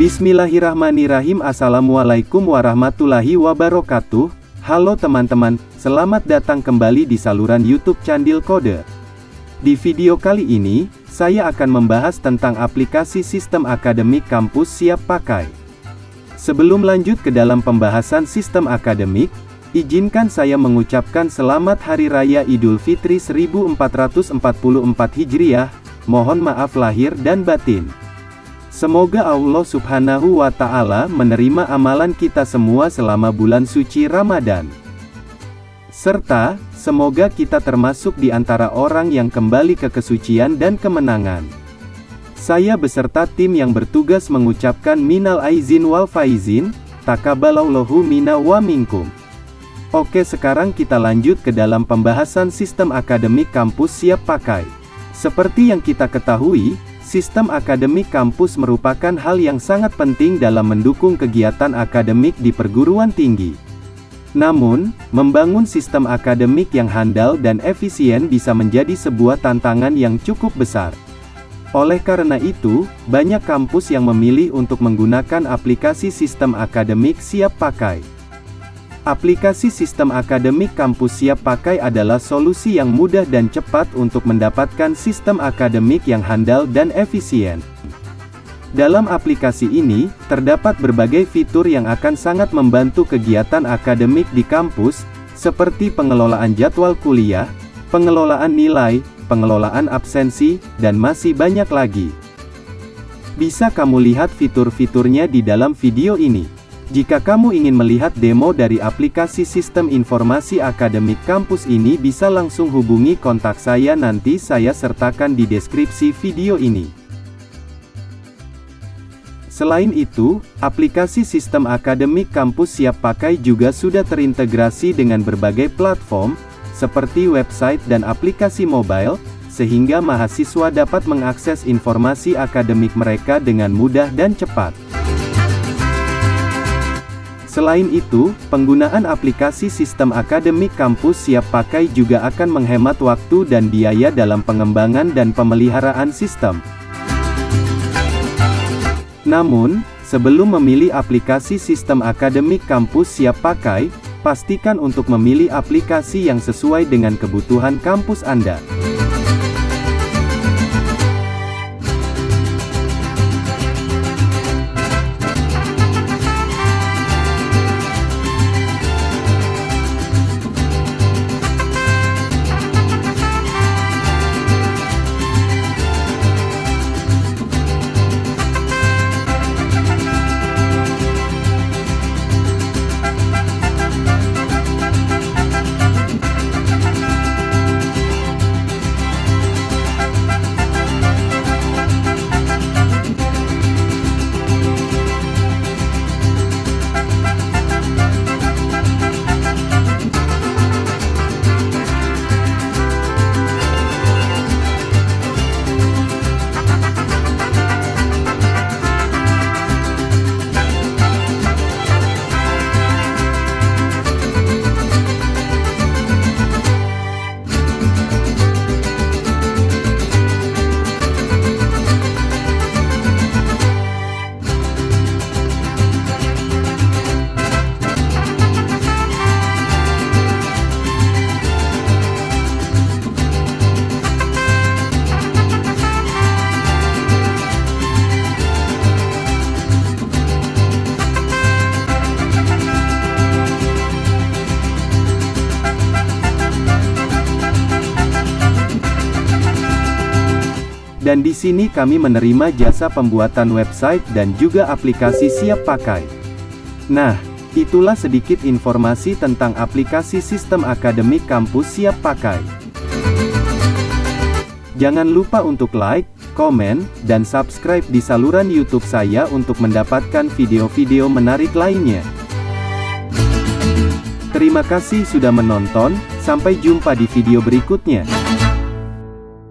Bismillahirrahmanirrahim. Assalamualaikum warahmatullahi wabarakatuh. Halo teman-teman, selamat datang kembali di saluran YouTube Candil Kode. Di video kali ini, saya akan membahas tentang aplikasi sistem akademik kampus siap pakai. Sebelum lanjut ke dalam pembahasan sistem akademik, izinkan saya mengucapkan selamat Hari Raya Idul Fitri 1444 Hijriah, mohon maaf lahir dan batin Semoga Allah subhanahu wa ta'ala menerima amalan kita semua selama bulan suci Ramadan. Serta, semoga kita termasuk di antara orang yang kembali ke kesucian dan kemenangan. Saya beserta tim yang bertugas mengucapkan minal aizin wal faizin, takabalallahu mina wa minkum. Oke sekarang kita lanjut ke dalam pembahasan sistem akademik kampus siap pakai. Seperti yang kita ketahui, Sistem akademik kampus merupakan hal yang sangat penting dalam mendukung kegiatan akademik di perguruan tinggi. Namun, membangun sistem akademik yang handal dan efisien bisa menjadi sebuah tantangan yang cukup besar. Oleh karena itu, banyak kampus yang memilih untuk menggunakan aplikasi sistem akademik siap pakai. Aplikasi sistem akademik kampus siap pakai adalah solusi yang mudah dan cepat untuk mendapatkan sistem akademik yang handal dan efisien. Dalam aplikasi ini, terdapat berbagai fitur yang akan sangat membantu kegiatan akademik di kampus, seperti pengelolaan jadwal kuliah, pengelolaan nilai, pengelolaan absensi, dan masih banyak lagi. Bisa kamu lihat fitur-fiturnya di dalam video ini. Jika kamu ingin melihat demo dari aplikasi sistem informasi akademik kampus ini bisa langsung hubungi kontak saya nanti saya sertakan di deskripsi video ini. Selain itu, aplikasi sistem akademik kampus siap pakai juga sudah terintegrasi dengan berbagai platform, seperti website dan aplikasi mobile, sehingga mahasiswa dapat mengakses informasi akademik mereka dengan mudah dan cepat. Selain itu, penggunaan aplikasi sistem akademik kampus siap pakai juga akan menghemat waktu dan biaya dalam pengembangan dan pemeliharaan sistem. Namun, sebelum memilih aplikasi sistem akademik kampus siap pakai, pastikan untuk memilih aplikasi yang sesuai dengan kebutuhan kampus Anda. Dan di sini kami menerima jasa pembuatan website dan juga aplikasi siap pakai. Nah, itulah sedikit informasi tentang aplikasi sistem akademik kampus siap pakai. Jangan lupa untuk like, komen, dan subscribe di saluran YouTube saya untuk mendapatkan video-video menarik lainnya. Terima kasih sudah menonton, sampai jumpa di video berikutnya.